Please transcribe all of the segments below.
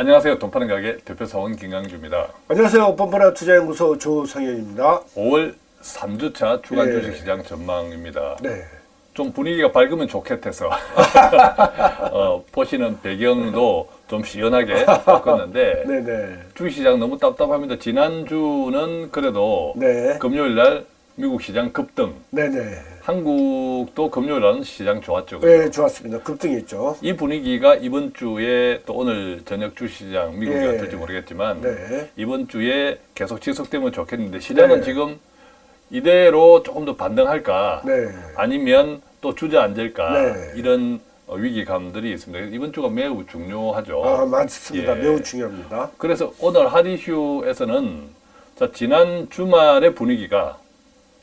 안녕하세요. 돈 파는 가게 대표 사원 김강주입니다. 안녕하세요. 뻔뻔한 투자연구소 조성현입니다. 5월 3주차 주간 네. 주식시장 전망입니다. 네. 좀 분위기가 밝으면 좋겠어서 어, 보시는 배경도 좀 시원하게 바꿨는데 네네. 주식시장 너무 답답합니다. 지난주는 그래도 네. 금요일 날 미국 시장 급등, 네네. 한국도 금요일 날은 시장 좋았죠. 그죠? 네, 좋았습니다. 급등했죠. 이 분위기가 이번 주에 또 오늘 저녁 주시장 미국이 예. 어떨지 모르겠지만 네. 이번 주에 계속 지속되면 좋겠는데 시장은 네. 지금 이대로 조금 더 반등할까 네. 아니면 또 주저앉을까 네. 이런 어, 위기감들이 있습니다. 이번 주가 매우 중요하죠. 아, 맞습니다. 예. 매우 중요합니다. 그래서 오늘 하디슈에서는 자, 지난 주말의 분위기가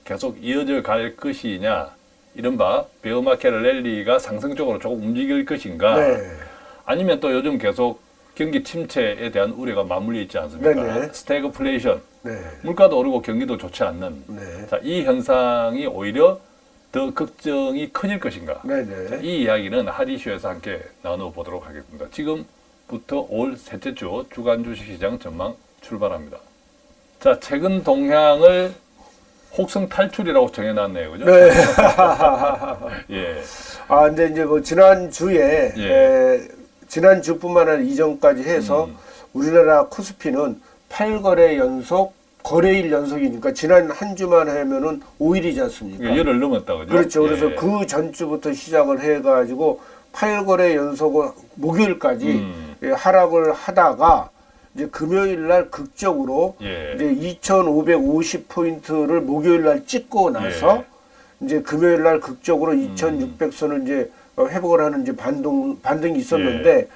계속 이어져 갈 것이냐 이른바 bear market 랠리가 상승적으로 조금 움직일 것인가 네. 아니면 또 요즘 계속 경기 침체에 대한 우려가 맞물려 있지 않습니까? 네네. 스태그플레이션, 네. 물가도 오르고 경기도 좋지 않는 네. 자, 이 현상이 오히려 더 걱정이 커질 것인가? 네네. 이 이야기는 하디쇼에서 함께 나눠보도록 하겠습니다. 지금부터 오월 셋째 주 주간 주식시장 전망 출발합니다. 자, 최근 동향을 혹성 탈출이라고 정해놨네요, 그죠? 네. 예, 아, 근데 이제 뭐 지난 주에 예. 에, 지난 주뿐만 아니라 이전까지 해서 음. 우리나라 코스피는 8거래 연속 거래일 연속이니까 지난 한 주만 하면은 5일이지 않습니까? 이게 열흘 넘었다, 그죠? 그렇죠. 그래서 예. 그 전주부터 시작을 해가지고 8거래 연속을 목요일까지 음. 예, 하락을 하다가 이제 금요일 날 극적으로 예. 이제 2,550 포인트를 목요일 날 찍고 나서 예. 이제 금요일 날 극적으로 음. 2,600선을 이제 어, 회복을 하는 이제 반동 반등이 있었는데 예.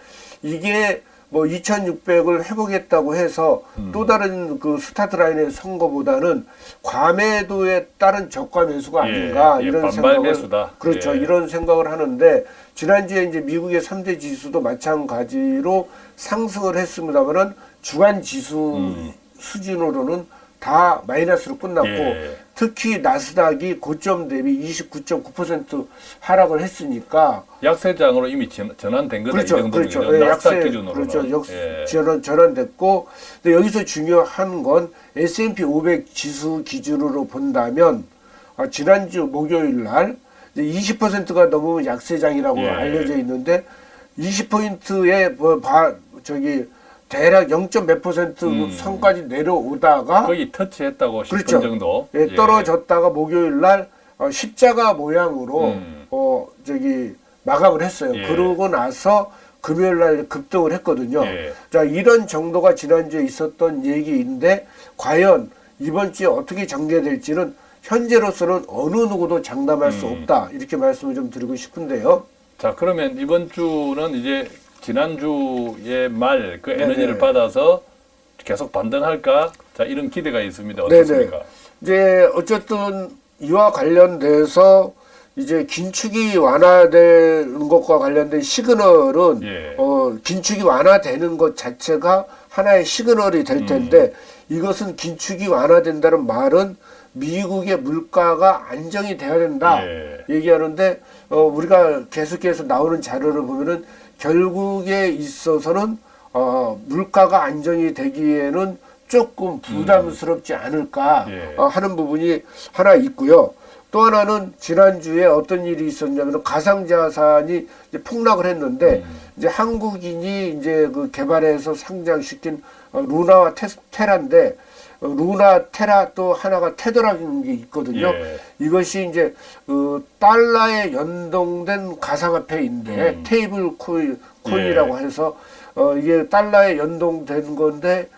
이게 뭐 2,600을 회복했다고 해서 음. 또 다른 그 스타트 라인에 선 거보다는 과매도에 따른 저가 매수가 예, 아닌가 예, 이런 반발 생각을 매수다. 그렇죠 예. 이런 생각을 하는데 지난주에 이제 미국의 3대 지수도 마찬가지로 상승을 했습니다만은 주간 지수 음. 수준으로는 다 마이너스로 끝났고 예. 특히 나스닥이 고점 대비 29.9% 하락을 했으니까 약세장으로 이미 전, 전환된 거다 그렇죠, 이 정도면 그렇죠. 예, 나스닥 약세, 기준으로 그렇죠. 역 예. 전환 전환됐고, 근데 여기서 중요한 건 S&P 500 지수 기준으로 본다면 아, 지난주 목요일 날 20%가 넘으면 약세장이라고 예. 알려져 있는데 20포인트의 뭐 바, 저기 대략 0. 몇 퍼센트 음. 선까지 내려오다가 거의 터치했다고 싶은 그렇죠. 정도 예, 떨어졌다가 목요일 날 어, 십자가 모양으로 음. 어 저기 마감을 했어요. 예. 그러고 나서 금요일 날 급등을 했거든요. 예. 자 이런 정도가 지난주에 있었던 얘기인데 과연 이번 주에 어떻게 전개될지는 현재로서는 어느 누구도 장담할 수 음. 없다 이렇게 말씀을 좀 드리고 싶은데요. 자 그러면 이번 주는 이제 지난주의 말그 네네. 에너지를 받아서 계속 반등할까? 자 이런 기대가 있습니다. 어떻습니까? 이제 어쨌든 이와 관련돼서 이제 긴축이 완화되는 것과 관련된 시그널은 예. 어, 긴축이 완화되는 것 자체가 하나의 시그널이 될 텐데 이것은 긴축이 완화된다는 말은 미국의 물가가 안정이 돼야 된다 예. 얘기하는데 어, 우리가 계속해서 나오는 자료를 보면은 결국에 있어서는 어, 물가가 안정이 되기에는 조금 부담스럽지 않을까 예. 어, 하는 부분이 하나 있고요. 또 하나는 지난주에 어떤 일이 있었냐면 가상자산이 이제 폭락을 했는데 이제 한국인이 이제 그 개발해서 상장시킨 어, 루나와 테, 테라인데 어, 루나 테라 또 하나가 테더라는 게 있거든요. 예. 이것이 이제 그 달러에 연동된 가상화폐인데 음. 테이블 코인 코인이라고 해서 어 이게 달러에 연동된 건데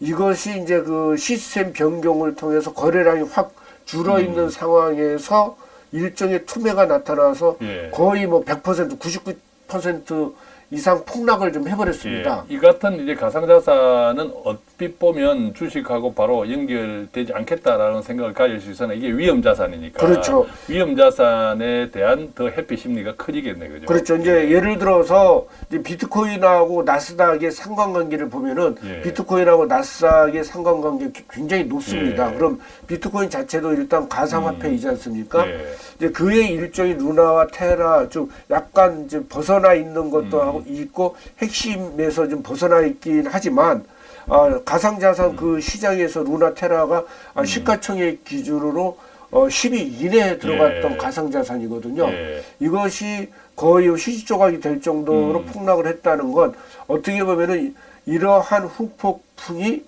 이것이 이제 그 시스템 변경을 통해서 거래량이 확 줄어 있는 상황에서 일종의 투매가 나타나서 예. 거의 뭐 100% 99% 이상 폭락을 좀 해버렸습니다. 예. 이 같은 이제 가상자산은 어, 얼핏 보면 주식하고 바로 연결되지 않겠다라는 생각을 가질 수 있으나 이게 위험 자산이니까 그렇죠. 위험 자산에 대한 더 회피 심리가 커지겠네 그죠? 그렇죠. 이제 예를 들어서 이제 비트코인하고 나스닥의 상관관계를 보면은 예. 비트코인하고 나스닥의 상관관계 굉장히 높습니다. 예. 그럼 비트코인 자체도 일단 가상화폐이지 않습니까? 예. 이제 그의 일종의 루나와 테라 좀 약간 이제 벗어나 있는 것도 음. 하고 있고 핵심에서 좀 벗어나 있긴 하지만 아, 가상자산 그 시장에서 루나 테라가 아, 시가총액 기준으로 어, 10위 이내에 들어갔던 예. 가상자산이거든요. 예. 이것이 거의 휴지 조각이 될 정도로 음. 폭락을 했다는 건 어떻게 보면은 이러한 후폭풍이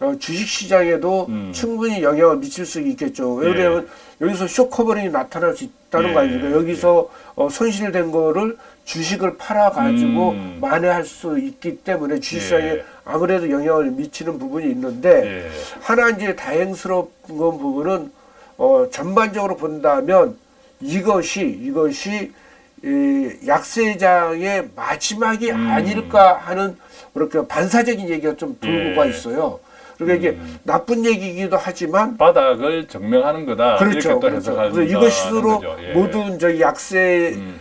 어, 주식시장에도 음. 충분히 영향을 미칠 수 있겠죠. 왜냐하면 여기서 short covering이 나타날 수 있다 는 예. 거 아닙니까? 여기서 어, 손실된 거를 주식을 팔아가지고 음. 만회할 수 있기 때문에 주식시장에 예. 아무래도 영향을 미치는 부분이 있는데 예. 하나 이제 다행스러운 건 부분은 어, 전반적으로 본다면 이것이 이것이 이 약세장의 마지막이 음. 아닐까 하는 그렇게 반사적인 얘기가 좀 돌고가 예. 있어요. 그러니까 이게 음. 나쁜 얘기이기도 하지만 바닥을 증명하는 거다 그렇죠. 그렇죠. 그래서 이것으로. 예. 모든 저희 약세와 음.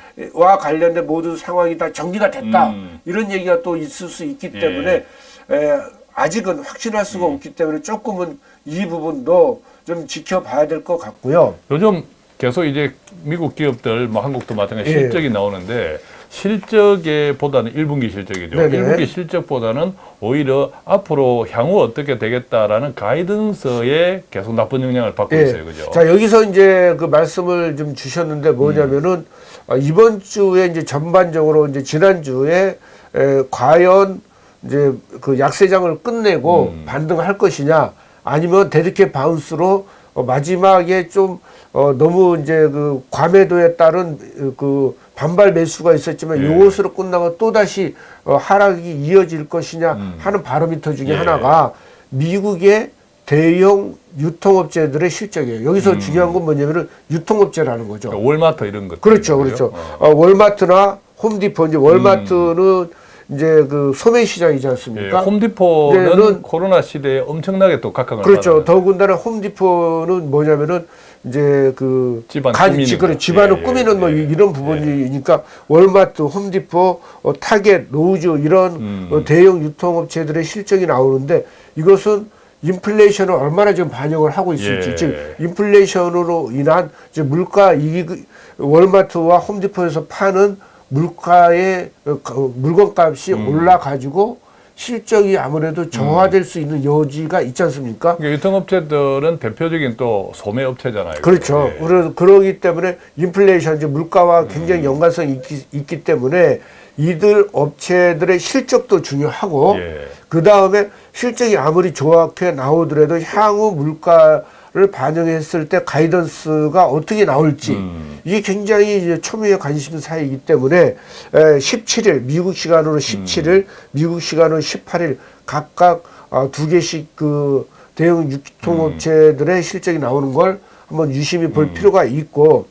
관련된 모든 상황이 다 정리가 됐다. 음. 이런 얘기가 또 있을 수 있기 예. 때문에 에, 아직은 확신할 음. 수가 없기 때문에 조금은 이 부분도 좀 지켜봐야 될 것 같고요. 요즘 계속 이제 미국 기업들 뭐 한국도 마찬가지 예. 실적이 나오는데 실적에 보다는 1분기 실적이죠. 네네. 1분기 실적보다는 오히려 앞으로 향후 어떻게 되겠다라는 가이던스에 계속 나쁜 영향을 받고 예. 있어요. 그죠? 자 여기서 이제 그 말씀을 좀 주셨는데 뭐냐면은 음. 아, 이번 주에 이제 전반적으로 이제 지난 주에 에, 과연 이제 그 약세장을 끝내고 음. 반등할 것이냐 아니면 데드캣 바운스로 어, 마지막에 좀 어, 너무 이제 그 과매도에 따른 어, 그 반발 매수가 있었지만 예. 이것으로 끝나고 또 다시 어, 하락이 이어질 것이냐 음. 하는 바로미터 중에 예. 하나가 미국의 대형 유통업체들의 실적이에요. 여기서 음. 중요한 건 뭐냐면은 유통업체라는 거죠. 그러니까 월마트 이런 것. 그렇죠, 그렇죠. 어, 월마트나 홈디포 이제 월마트는 이제 그 소매 시장이지 예, 않습니까? 홈디포는 얘는- 코로나 시대에 엄청나게 또 각광을 그렇죠. 더군다나 홈디포는 뭐냐면은 이제 그 집안 간- 꾸미는 지- 그래, 거. 집안을 예, 꾸미는 뭐 예, 이- 이런 부분이니까 월마트, 홈디포, 어, 타겟, 로즈 이런 음. 어, 대형 유통업체들의 실적이 나오는데 이것은 인플레이션을 얼마나 지금 반영을 하고 있을지 예. 즉 인플레이션으로 인한 이제 물가 이익 월마트와 홈디포에서 파는 물가의 어, 가- 물건값이 음. 올라가지고 실적이 아무래도 저하될 수 있는 여지가 있지 않습니까? 그러니까 유통업체들은 대표적인 또 소매업체잖아요. 그렇죠. 예. 그래서 그러기 때문에 인플레이션, 이제 물가와 굉장히 연관성이 있기, 있기 때문에 이들 업체들의 실적도 중요하고 예. 그 다음에 실적이 아무리 좋게 나오더라도 향후 물가 를 반영했을 때 가이던스가 어떻게 나올지 음. 이게 굉장히 이제 초미의 관심사이기 때문에 에, 17일 미국 시간으로 17일 미국 시간으로 18일 각각 아, 두 개씩 그 대형 유통업체들의 실적이 나오는 걸 한번 유심히 볼 필요가 있고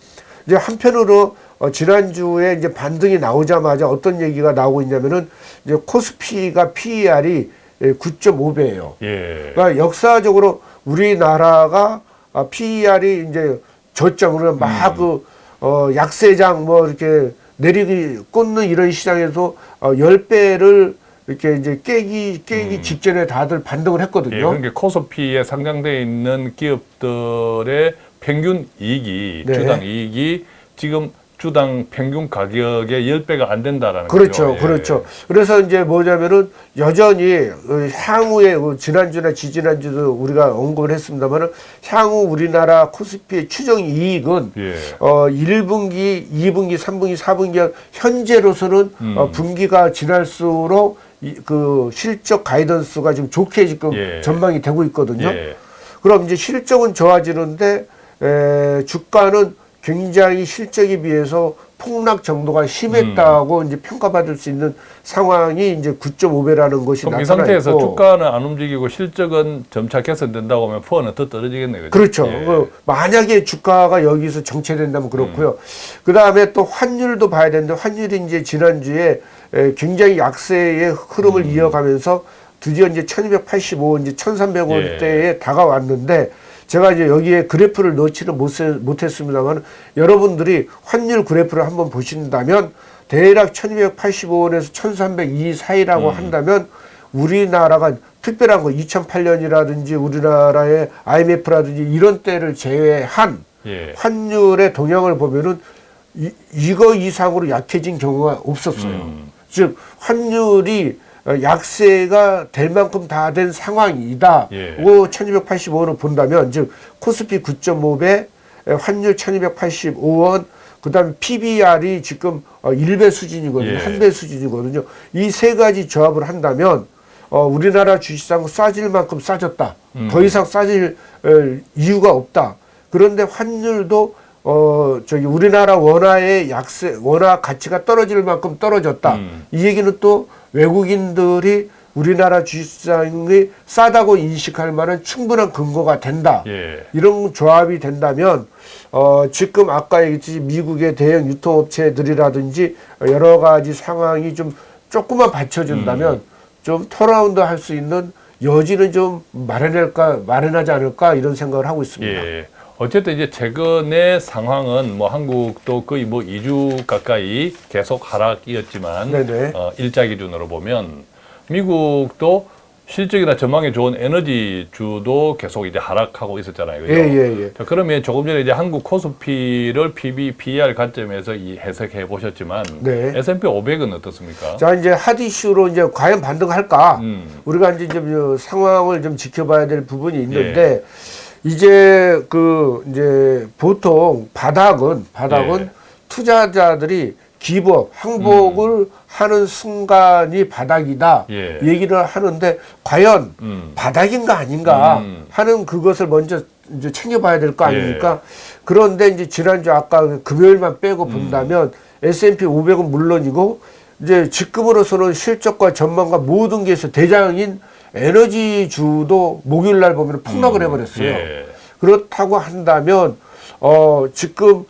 이제 한편으로 어, 지난주에 이제 반등이 나오자마자 어떤 얘기가 나오고 있냐면은 이제 코스피가 PER이 9.5배예요. 예. 그러니까 역사적으로 우리나라가 아, PER이 이제 저점으로 막그 어, 약세장 뭐 이렇게 내리기 꽂는 이런 시장에서 어, 10배를 이렇게 이제 깨기 깨기 직전에 다들 반등을 했거든요. 예, 그러니까 코스피에 상장돼 있는 기업들의 평균 이익이 네. 주당 이익이 지금 주당 평균 가격의 10배가 안 된다라는 그렇죠, 거죠. 예. 그렇죠. 그래서 이제 뭐냐면은 여전히 어, 향후에 어, 지난주나 지지난주도 우리가 언급을 했습니다만은 향후 우리나라 코스피의 추정 이익은 예. 어 1분기, 2분기, 3분기, 4분기 현재로서는 음. 어, 분기가 지날수록 이, 그 실적 가이던스가 지금 좋게 지금 예. 전망이 되고 있거든요. 예. 그럼 이제 실적은 좋아지는데 에, 주가는 굉장히 실적에 비해서 폭락 정도가 심했다고 음. 이제 평가받을 수 있는 상황이 이제 9.5배라는 것이 그럼 이 나타나 상태에서 있고 주가는 안 움직이고 실적은 점차 개선된다고 하면 푸어는 더 떨어지겠네요. 그렇죠. 예. 그 만약에 주가가 여기서 정체된다면 그렇고요. 음. 그 다음에 또 환율도 봐야 되는데 환율이 이제 지난주에 에, 굉장히 약세의 흐름을 음. 이어가면서 드디어 이제 1285원, 이제 예. 1300원대에 다가왔는데 제가 이제 여기에 그래프를 넣지는 못했습니다만 여러분들이 환율 그래프를 한번 보신다면 대략 1285원에서 1302 사이라고 음. 한다면 우리나라가 특별한 거 2008년이라든지 우리나라의 IMF라든지 이런 때를 제외한 예. 환율의 동향을 보면은 이, 이거 이상으로 약해진 경우가 없었어요. 음. 즉 환율이 어, 약세가 될 만큼 다 된 상황이다. 예. 고 1285원을 본다면 즉 코스피 9.5배 환율 1285원 그 다음에 PBR이 지금 어, 1배 수준이거든요. 예. 한배 수준이거든요. 이 세 가지 조합을 한다면 어, 우리나라 주식시장 싸질 만큼 싸졌다. 음. 더 이상 싸질 어, 이유가 없다. 그런데 환율도 어 저기 우리나라 원화의 약세 원화 가치가 떨어질 만큼 떨어졌다. 음. 이 얘기는 또 외국인들이 우리나라 주식시장이 싸다고 인식할 만한 충분한 근거가 된다. 예. 이런 조합이 된다면 어 지금 아까 얘기했듯이 미국의 대형 유통업체들이라든지 여러 가지 상황이 좀 조금만 받쳐준다면 좀 턴라운드 할 수 있는 여지는 좀 마련할까 마련하지 않을까 이런 생각을 하고 있습니다. 예. 어쨌든 이제 최근의 상황은 뭐 한국도 거의 뭐 2주 가까이 계속 하락이었지만. 어, 일자 기준으로 보면 미국도 실적이나 전망이 좋은 에너지 주도 계속 이제 하락하고 있었잖아요. 그죠? 예, 예, 예. 자, 그러면 조금 전에 이제 한국 코스피를 PB, PER 관점에서 이 해석해 보셨지만 네. S&P 500은 어떻습니까? 자 이제 핫 이슈로 이제 과연 반등할까? 음. 우리가 이제 좀 상황을 좀 지켜봐야 될 부분이 있는데 예. 이제 그 이제 보통 바닥은 바닥은 예. 투자자들이 기법 항복을 하는 순간이 바닥이다 음. 예. 얘기를 하는데 과연 음. 바닥인가 아닌가 음. 하는 그것을 먼저 이제 챙겨봐야 될거 예. 아닙니까? 그런데 이제 지난주 아까 금요일만 음. 빼고 본다면 S&P 500은 물론이고 이제 지금으로서는 실적과 전망과 모든 게 있어 대장인 에너지주도 목요일 날 보면 폭락을 해버렸어요. 예. 그렇다고 한다면 어 지금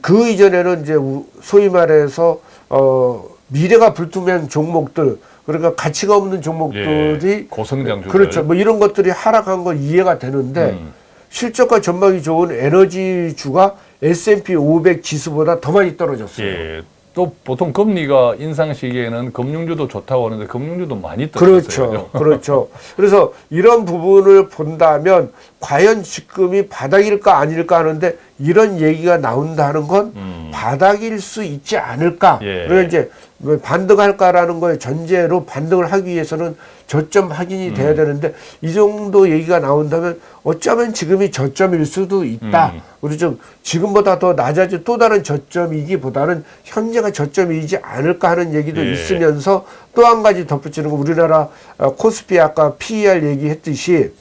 그 이전에는 이제 우- 소위 말해서 어 미래가 불투명 종목들 그러니까 가치가 없는 종목들이 예. 고성장주들. 그렇죠. 뭐 이런 것들이 하락한 건 이해가 되는데 음. 실적과 전망이 좋은 에너지주가 S&P 500 지수보다 더 많이 떨어졌어요. 예. 또 보통 금리가 인상 시기에는 금융주도 좋다고 하는데 금융주도 많이 떨어졌어요. 그렇죠. 그렇죠. 그래서 이런 부분을 본다면 과연 지금이 바닥일까 아닐까 하는데 이런 얘기가 나온다는 건 음. 바닥일 수 있지 않을까. 예. 그래서 이제 뭐 반등할까라는 거에 전제로 반등을 하기 위해서는 저점 확인이 음. 돼야 되는데 이 정도 얘기가 나온다면 어쩌면 지금이 저점일 수도 있다. 음. 우리 좀 지금보다 더 낮아질 또 다른 저점이기보다는 현재가 저점이지 않을까 하는 얘기도 예. 있으면서 또 한 가지 덧붙이는 거 우리나라 어, 코스피 아까 PER 얘기했듯이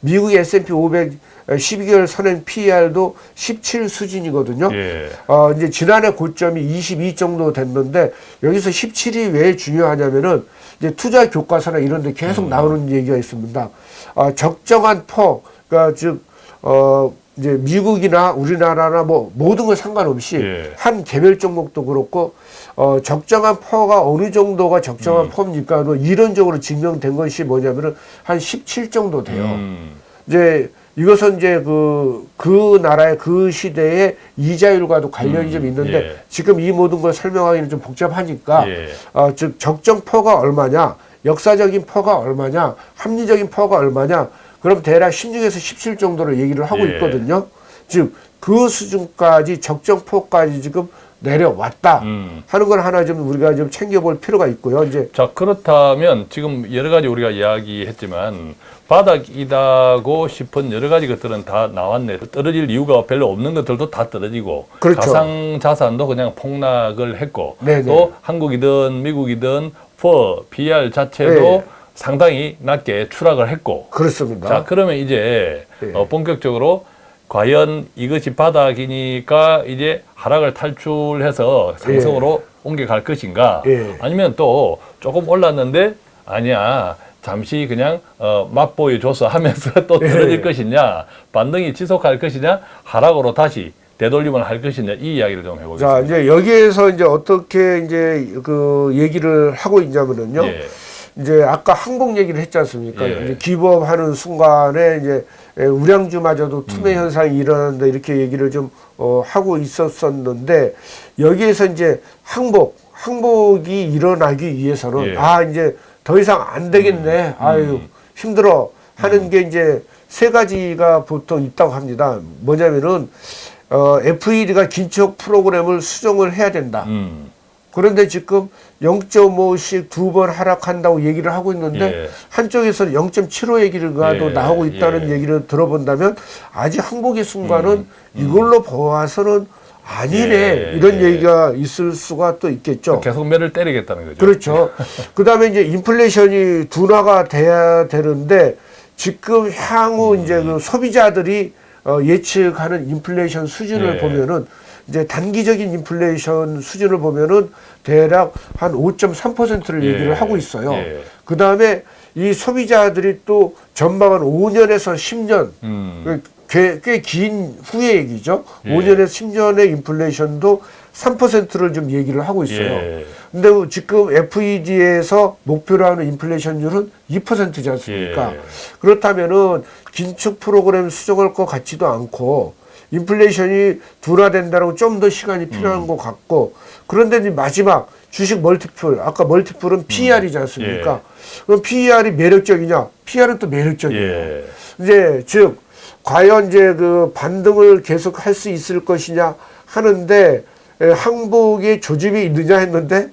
미국의 S&P 500 12개월 선행 PER도 17 수준이거든요. 예. 어, 이제 지난해 고점이 22 정도 됐는데 여기서 17이 왜 중요하냐면은 이제 투자 교과서나 이런 데 계속 음. 나오는 얘기가 있습니다. 어, 적정한 퍼, 그러니까 즉, 어, 이제 미국이나 우리나라나 뭐 모든 걸 상관없이 예. 한 개별 종목도 그렇고 어, 적정한 PER가 어느 정도가 음. 적정한 PER입니까? 뭐 이론적으로 증명된 것이 뭐냐면은 한 17 정도 돼요. 음. 이제 이것은 이제 그, 그 나라의 그 시대의 이자율과도 관련이 좀 있는데 예. 지금 이 모든 걸 설명하기는 좀 복잡하니까 예. 어, 즉 적정 PER가 얼마냐, 역사적인 PER가 얼마냐, 합리적인 PER가 얼마냐, 그럼 대략 16에서 17 정도로 얘기를 하고 예. 있거든요. 즉 그 수준까지 적정 퍼까지 지금 내려왔다 음. 하는 걸 하나 좀 우리가 좀 챙겨볼 필요가 있고요. 이제 자 그렇다면 지금 여러 가지 우리가 이야기했지만 바닥이다고 싶은 여러 가지 것들은 다 나왔네. 떨어질 이유가 별로 없는 것들도 다 떨어지고 그렇죠. 가상 자산도 그냥 폭락을 했고 네네. 또 한국이든 미국이든 퍼 BR 자체도 네. 상당히 낮게 추락을 했고 그렇습니다. 자 그러면 이제 네. 어, 본격적으로 과연 이것이 바닥이니까 이제 하락을 탈출해서 상승으로 옮겨갈 것인가 예. 아니면 또 조금 올랐는데 아니야 잠시 그냥 어, 맛보여줘서 하면서 또 예. 떨어질 것이냐 반등이 지속할 것이냐 하락으로 다시 되돌림을 할 것이냐 이 이야기를 좀 자, 해보겠습니다. 이제 여기에서 이제 어떻게 이제 그 얘기를 하고 있냐면은요. 예. 이제 아까 항복 얘기를 했지 않습니까? 예. 이제 기부업하는 순간에 이제 에, 우량주마저도 투매 음. 현상이 일어난다 이렇게 얘기를 좀 어, 하고 있었었는데 여기에서 이제 항복 항복이 일어나기 위해서는 예. 아 이제 더 이상 안 되겠네. 아유 힘들어 하는 게 이제 세 가지가 보통 있다고 합니다. 뭐냐면은 어, FED가 긴축 프로그램을 수정을 해야 된다. 음. 그런데 지금 0.5씩 두 번 하락한다고 얘기를 하고 있는데 예. 한쪽에서는 0.75 얘기가 또 예, 나오고 있다는 예. 얘기를 들어본다면 아직 항복의 순간은 음, 이걸로 보아서는 아니네 예, 이런 예. 얘기가 있을 수가 또 있겠죠. 계속 매를 때리겠다는 거죠. 그렇죠. 그 다음에 이제 인플레이션이 둔화가 돼야 되는데 지금 향후 음. 이제 그 소비자들이 어, 예측하는 인플레이션 수준을 예. 보면은 이제 단기적인 인플레이션 수준을 보면은 대략 한 5.3%를 예. 얘기를 하고 있어요. 예. 그 다음에 이 소비자들이 또 전망은 5년에서 10년 음. 꽤긴 후의 얘기죠. 예. 5년에서 10년의 인플레이션도 3%를 좀 얘기를 하고 있어요. 예. 근데 지금 FED에서 목표로 하는 인플레이션율은 2%지 않습니까? 예. 그렇다면은 긴축 프로그램 수정할 것 같지도 않고 인플레이션이 둔화된다고 좀 더 시간이 필요한 음. 것 같고 그런데 이제 마지막 주식 멀티플 아까 멀티플은 PER이지 않습니까? 그럼 PER이 매력적이냐? PER은 또 매력적이에요. 예. 이제 즉 과연 이제 그 반등을 계속 할 수 있을 것이냐 하는데 에, 항복의 조짐이 있느냐 했는데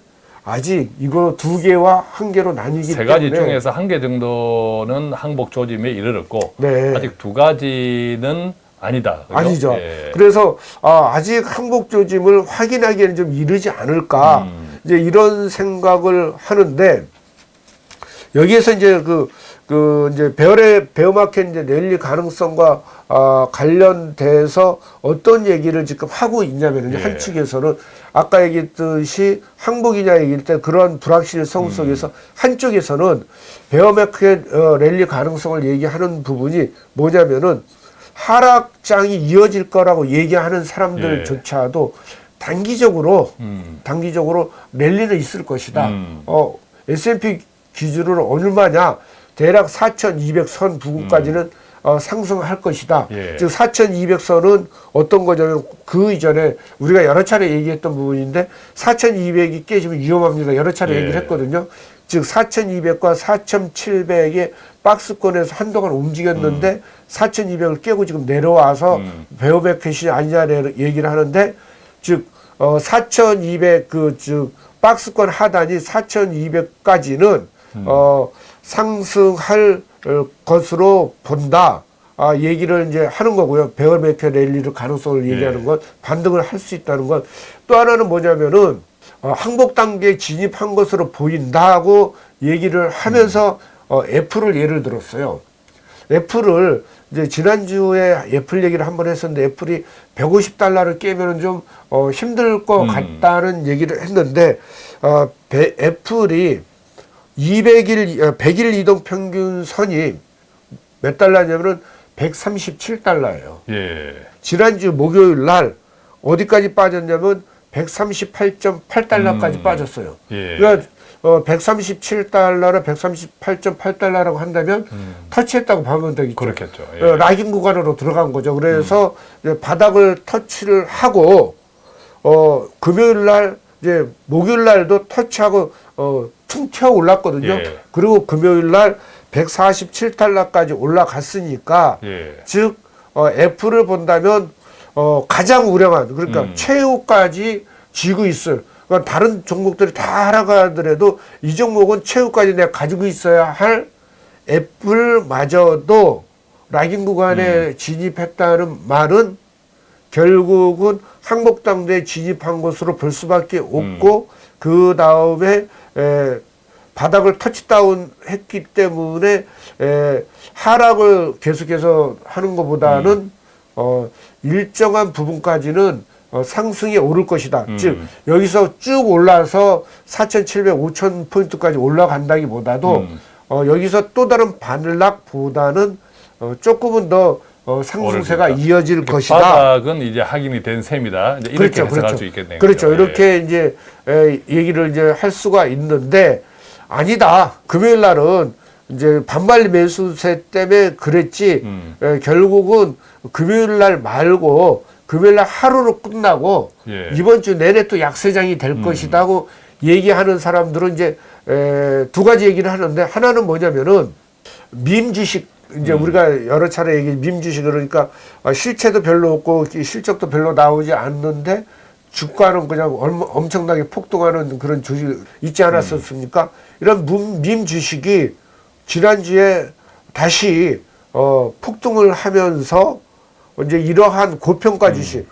아직 이거 두 개와 한 개로 나뉘기 세 가지 때문에 중에서 한 개 정도는 항복 조짐에 이르렀고 네. 아직 두 가지는 아니다. 그죠? 아니죠. 예. 그래서 아, 아직 항복 조짐을 확인하기에는 좀 이르지 않을까 음. 이제 이런 생각을 하는데 여기에서 이제 그, 그 이제 베어의 베어마켓 이제 랠리 가능성과 아, 관련돼서 어떤 얘기를 지금 하고 있냐면요. 예. 한 측에서는 아까 얘기했듯이 항복이냐 얘기할 때 그런 불확실성 속에서 한쪽에서는 bear market 어, 랠리 가능성을 얘기하는 부분이 뭐냐면은 하락장이 이어질 거라고 얘기하는 사람들조차도 단기적으로 음. 단기적으로 랠리는 있을 것이다. 음. 어, S&P 기준으로 얼마냐? 대략 4,200선 부근까지는 어, 상승할 것이다. 음. 예. 즉 4,200선은 어떤 거냐면 그 이전에 우리가 여러 차례 얘기했던 부분인데 4,200이 깨지면 위험합니다. 여러 차례 예. 얘기를 했거든요. 즉 4,200과 4,700의 박스권에서 한동안 움직였는데 4,200을 깨고 지금 내려와서 음. 베어백켓이 아니냐 얘기를 하는데 즉 어, 4,200 그 즉 박스권 하단이 4,200까지는 어, 상승할 어, 것으로 본다. 아, 얘기를 이제 하는 거고요. 베어백켓 랠리를 가능성을 얘기하는 것, 반등을 할 수 있다는 것. 또 하나는 뭐냐면은 어, 항복 단계에 진입한 것으로 보인다고 얘기를 하면서 어, 애플을 예를 들었어요. 애플을 이제 지난주에 애플 얘기를 한번 했었는데 애플이 150달러를 깨면은 좀 어, 힘들 것 음. 같다는 얘기를 했는데 어, 배- 애플이 200일 어, 100일 이동 평균 선이 몇 달러냐면은 137달러예요. 예. 지난주 목요일 날 어디까지 빠졌냐면 138.8달러까지 음. 빠졌어요. 예. 그러니까 어, 137달러나 138.8달러라고 한다면 터치했다고 보면 되겠죠. 그렇겠죠. 예. 어, 라깅 구간으로 들어간 거죠. 그래서 이제 바닥을 터치를 하고 어, 금요일 날 이제 목요일 날도 터치하고 어, 퉁 튀어 올랐거든요. 예. 그리고 금요일 날 147달러까지 올라갔으니까 예. 즉 어, 애플을 본다면 어, 가장 우량한 그러니까 음. 최후까지 쥐고 있을 그러니까 다른 종목들이 다 하락하더라도 이 종목은 최후까지 내가 가지고 있어야 할 애플마저도 라깅 구간에 음. 진입했다는 말은 결국은 항복당대에 진입한 것으로 볼 수밖에 없고 음. 그 다음에 에, 바닥을 터치다운 했기 때문에 에, 하락을 계속해서 하는 것보다는 음. 어, 일정한 부분까지는 어, 상승이 오를 것이다. 음. 즉 여기서 쭉 올라서 4,700, 5,000 포인트까지 올라간다기보다도 음. 어, 여기서 또 다른 반락보다는 어, 조금은 더 어, 상승세가. 이어질 것이다. 바닥은 이제 확인이 된 셈이다. 이제 이렇게 해석할 수 있겠네요. 그렇죠. 이렇게 이제 에, 얘기를 이제 할 수가 있는데 아니다. 금요일 날은 이제 반발 매수세 때문에 그랬지. 음. 에, 결국은 금요일 날 말고 금요일 날 하루로 끝나고 예. 이번 주 내내 또 약세장이 될 것이다고 얘기하는 사람들은 이제 에, 두 가지 얘기를 하는데 하나는 뭐냐면은 민 주식 이제 우리가 여러 차례 얘기 민 주식 그러니까 아, 실체도 별로 없고 이 실적도 별로 나오지 않는데 주가는 그냥 엄청나게 폭등하는 그런 주식 있지 않았었습니까? 이런 문- 민 주식이 지난주에 다시 어, 폭등을 하면서 이제 이러한 고평가 주식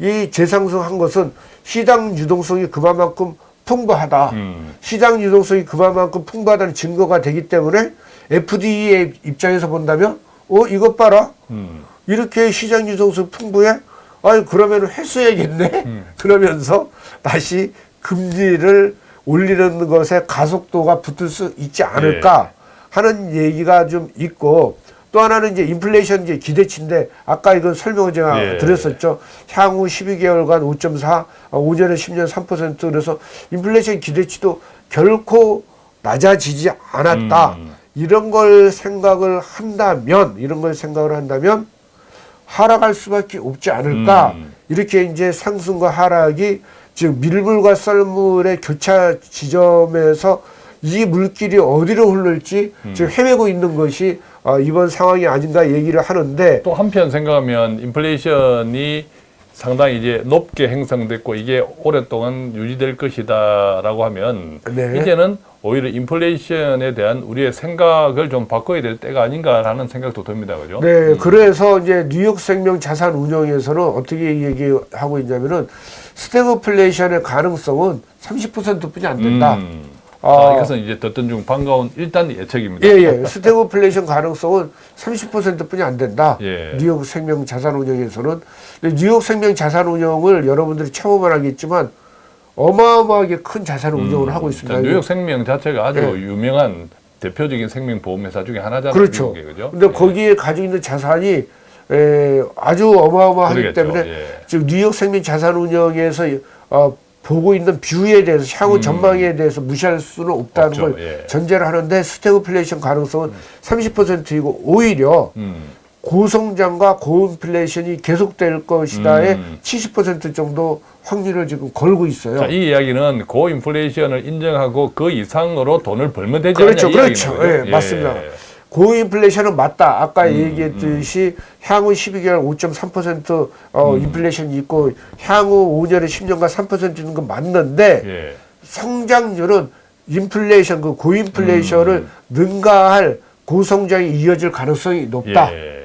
이 재상승한 것은 시장 유동성이 그만큼 풍부하다. 음. 시장 유동성이 그만큼 풍부하다는 증거가 되기 때문에 FDA의 입장에서 본다면 어 이것 봐라 음. 이렇게 시장 유동성 풍부해 아니 그러면 회수해야겠네 그러면서 다시 금리를 올리는 것에 가속도가 붙을 수 있지 않을까 하는 얘기가 좀 있고 또 하나는 이제 인플레이션 이제 기대치인데 아까 이거 설명을 제가 예. 드렸었죠. 향후 12개월간 5.4, 어, 5년에 10년 3% 그래서 인플레이션 기대치도 결코 낮아지지 않았다. 음. 이런 걸 생각을 한다면 이런 걸 생각을 한다면 하락할 수밖에 없지 않을까 음. 이렇게 이제 상승과 하락이 즉 밀물과 썰물의 교차 지점에서 이 물길이 어디로 흐를지 음. 지금 헤매고 있는 것이 어, 이번 상황이 아닌가 얘기를 하는데 또 한편 생각하면 인플레이션이 상당히 이제 높게 형성됐고 이게 오랫동안 유지될 것이다 라고 하면 네. 이제는 오히려 인플레이션에 대한 우리의 생각을 좀 바꿔야 될 때가 아닌가라는 생각도 듭니다. 그죠? 네, 그래서 이제 뉴욕 생명 자산 운용에서는 어떻게 얘기하고 있냐면은 스태그플레이션의 가능성은 30%뿐이 안 된다. 음. 아. 아, 이것은 이제 듣던 중 반가운 일단 예측입니다. 예, 예. 스태그플레이션 가능성은 30%뿐이 안 된다. 예. 뉴욕 생명 자산 운용에서는. 근데 뉴욕 생명 자산 운용을 여러분들이 처음 알겠지만 어마어마하게 큰 자산 운용을 하고 있습니다. 자, 뉴욕 생명 자체가 아주 예. 유명한 대표적인 생명 보험 회사 중에 하나잖아요. 그렇죠. 미국에, 그죠? 근데 예. 거기에 가지고 있는 자산이 에, 아주 어마어마하기 그러겠죠. 때문에 예. 즉 뉴욕 생명 자산 운용에서 어, 보고 있는 view에 대해서 향후 전망에 대해서 무시할 수는 없다는 음. 없죠. 걸 예. 전제를 하는데 스태그플레이션 가능성은 30%이고 오히려 음. 고성장과 고인플레이션이 계속될 것이다에 음. 70% 정도 확률을 지금 걸고 있어요. 자, 이 이야기는 고인플레이션을 인정하고 그 이상으로 돈을 벌면 되지 그렇죠, 않냐 이 그렇죠. 이야기는 예, 맞습니다. 고인플레이션은 맞다. 아까 음, 얘기했듯이 향후 12개월 5.3% 어, 음. 인플레이션이 있고 향후 5년에 10년간 3% 있는 건 맞는데 예. 성장률은 인플레이션 그 고인플레이션을 능가할 고성장이 이어질 가능성이 높다. 예.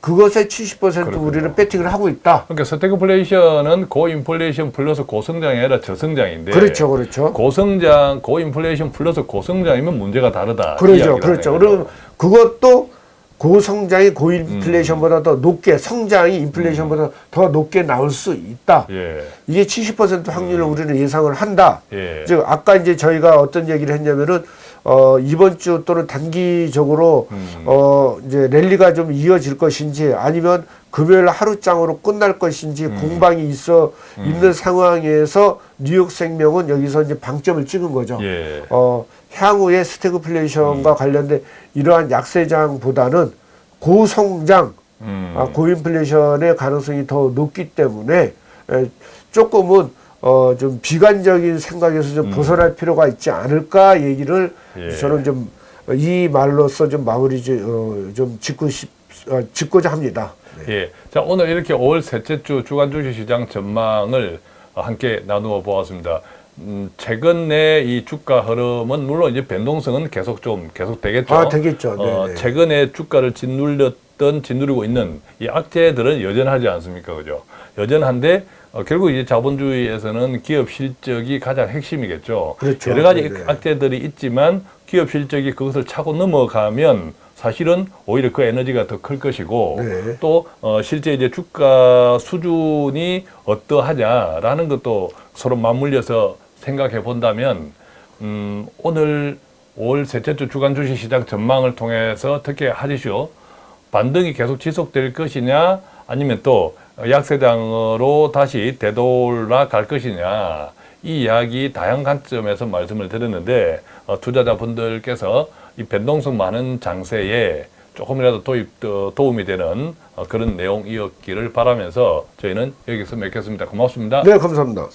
그것에 70% 그렇군요. 우리는 배팅을 하고 있다. 그러니까 스태그플레이션은 고인플레이션 플러스 고성장이 아니라 저성장인데 그렇죠, 그렇죠. 고성장, 고인플레이션 플러스 고성장이면 문제가 다르다. 이 그렇죠, 그렇죠. 그러면 그것도 고성장이 고인플레이션보다 더 높게 성장이 인플레이션보다 더 높게 나올 수 있다. 예. 이게 70% 확률을 우리는 예상을 한다. 예. 즉 아까 이제 저희가 어떤 얘기를 했냐면은 어 이번 주 또는 단기적으로 음. 어 이제 랠리가 좀 이어질 것인지 아니면 금요일 하루장으로 끝날 것인지 음. 공방이 있어 있는 상황에서 뉴욕 생명은 여기서 이제 방점을 찍은 거죠. 예. 어, 향후의 스태그플레이션과 관련된 이러한 약세장보다는 고성장, 음. 아, 고인플레이션의 가능성이 더 높기 때문에 에, 조금은 어, 좀 비관적인 생각에서 좀 벗어날 필요가 있지 않을까 얘기를 음. 예. 저는 좀 이 말로써 좀 마무리 좀, 어, 좀 짓고 싶, 어, 짓고자 합니다. 예. 자, 오늘 이렇게 5월 셋째 주 주간 주식 시장 전망을 어, 함께 나누어 보았습니다. 음, 최근에 이 주가 흐름은 물론 이제 변동성은 계속 좀 계속 되겠죠. 아, 되겠죠. 어, 네네. 최근에 주가를 짓눌렸던 짓누르고 있는 이 악재들은 여전하지 않습니까? 그죠? 여전한데 어, 결국 이제 자본주의에서는 기업 실적이 가장 핵심이겠죠. 그렇죠. 여러 가지 네네. 악재들이 있지만 기업 실적이 그것을 차고 넘어가면 사실은 오히려 그 에너지가 더 클 것이고 네. 또 어, 실제 이제 주가 수준이 어떠하냐라는 것도 서로 맞물려서 생각해 본다면 음, 오늘 5월 셋째 주 주간 주식 시장 전망을 통해서 어떻게 하시오? 반등이 계속 지속될 것이냐 아니면 또 약세장으로 다시 되돌아 갈 것이냐 이 이야기 다양한 관점에서 말씀을 드렸는데 어, 투자자분들께서 이 변동성 많은 장세에 조금이라도 도입 어, 도움이 되는 어, 그런 내용이었기를 바라면서 저희는 여기서 맺겠습니다. 고맙습니다. 네, 감사합니다.